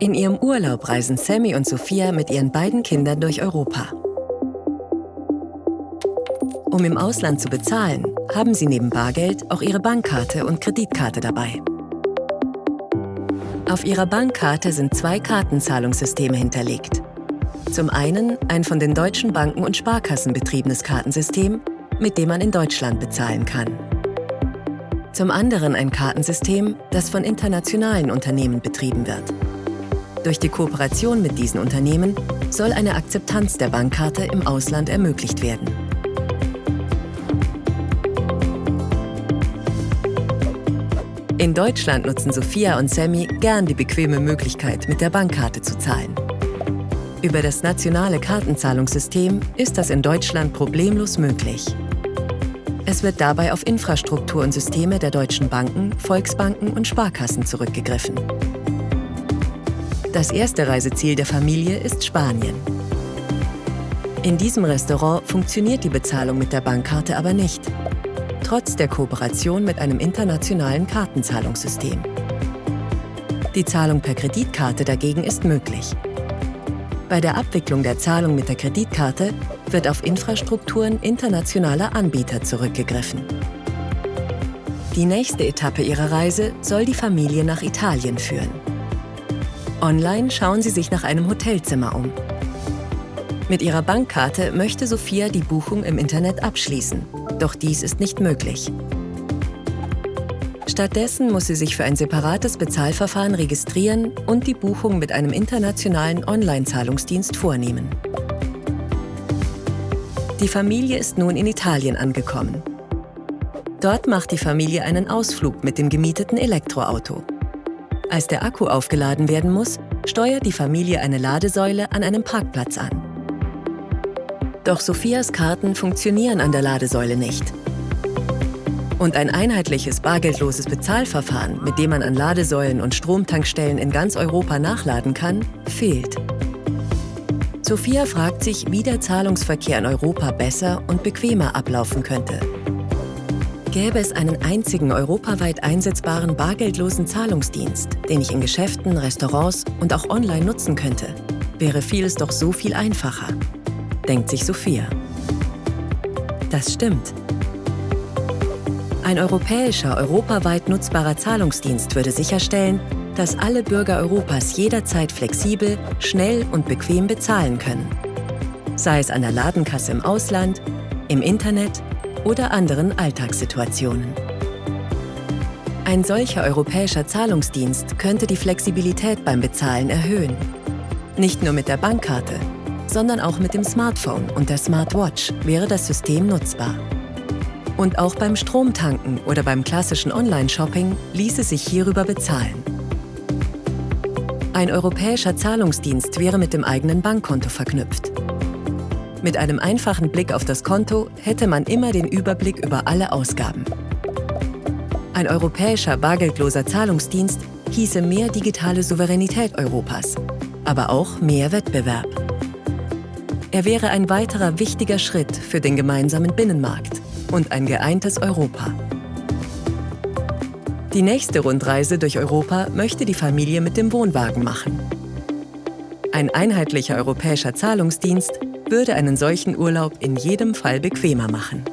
In ihrem Urlaub reisen Sammy und Sophia mit ihren beiden Kindern durch Europa. Um im Ausland zu bezahlen, haben sie neben Bargeld auch ihre Bankkarte und Kreditkarte dabei. Auf ihrer Bankkarte sind zwei Kartenzahlungssysteme hinterlegt. Zum einen ein von den deutschen Banken und Sparkassen betriebenes Kartensystem, mit dem man in Deutschland bezahlen kann. Zum anderen ein Kartensystem, das von internationalen Unternehmen betrieben wird. Durch die Kooperation mit diesen Unternehmen soll eine Akzeptanz der Bankkarte im Ausland ermöglicht werden. In Deutschland nutzen Sophia und Sammy gern die bequeme Möglichkeit, mit der Bankkarte zu zahlen. Über das nationale Kartenzahlungssystem ist das in Deutschland problemlos möglich. Es wird dabei auf Infrastruktur und Systeme der deutschen Banken, Volksbanken und Sparkassen zurückgegriffen. Das erste Reiseziel der Familie ist Spanien. In diesem Restaurant funktioniert die Bezahlung mit der Bankkarte aber nicht trotz der Kooperation mit einem internationalen Kartenzahlungssystem. Die Zahlung per Kreditkarte dagegen ist möglich. Bei der Abwicklung der Zahlung mit der Kreditkarte wird auf Infrastrukturen internationaler Anbieter zurückgegriffen. Die nächste Etappe ihrer Reise soll die Familie nach Italien führen. Online schauen sie sich nach einem Hotelzimmer um. Mit ihrer Bankkarte möchte Sophia die Buchung im Internet abschließen. Doch dies ist nicht möglich. Stattdessen muss sie sich für ein separates Bezahlverfahren registrieren und die Buchung mit einem internationalen Online-Zahlungsdienst vornehmen. Die Familie ist nun in Italien angekommen. Dort macht die Familie einen Ausflug mit dem gemieteten Elektroauto. Als der Akku aufgeladen werden muss, steuert die Familie eine Ladesäule an einem Parkplatz an. Doch Sophias Karten funktionieren an der Ladesäule nicht. Und ein einheitliches bargeldloses Bezahlverfahren, mit dem man an Ladesäulen und Stromtankstellen in ganz Europa nachladen kann, fehlt. Sophia fragt sich, wie der Zahlungsverkehr in Europa besser und bequemer ablaufen könnte. Gäbe es einen einzigen europaweit einsetzbaren bargeldlosen Zahlungsdienst, den ich in Geschäften, Restaurants und auch online nutzen könnte, wäre vieles doch so viel einfacher denkt sich Sophia. Das stimmt. Ein europäischer, europaweit nutzbarer Zahlungsdienst würde sicherstellen, dass alle Bürger Europas jederzeit flexibel, schnell und bequem bezahlen können. Sei es an der Ladenkasse im Ausland, im Internet oder anderen Alltagssituationen. Ein solcher europäischer Zahlungsdienst könnte die Flexibilität beim Bezahlen erhöhen. Nicht nur mit der Bankkarte, sondern auch mit dem Smartphone und der Smartwatch wäre das System nutzbar. Und auch beim Stromtanken oder beim klassischen Online-Shopping ließe sich hierüber bezahlen. Ein europäischer Zahlungsdienst wäre mit dem eigenen Bankkonto verknüpft. Mit einem einfachen Blick auf das Konto hätte man immer den Überblick über alle Ausgaben. Ein europäischer bargeldloser Zahlungsdienst hieße mehr digitale Souveränität Europas, aber auch mehr Wettbewerb. Er wäre ein weiterer wichtiger Schritt für den gemeinsamen Binnenmarkt und ein geeintes Europa. Die nächste Rundreise durch Europa möchte die Familie mit dem Wohnwagen machen. Ein einheitlicher europäischer Zahlungsdienst würde einen solchen Urlaub in jedem Fall bequemer machen.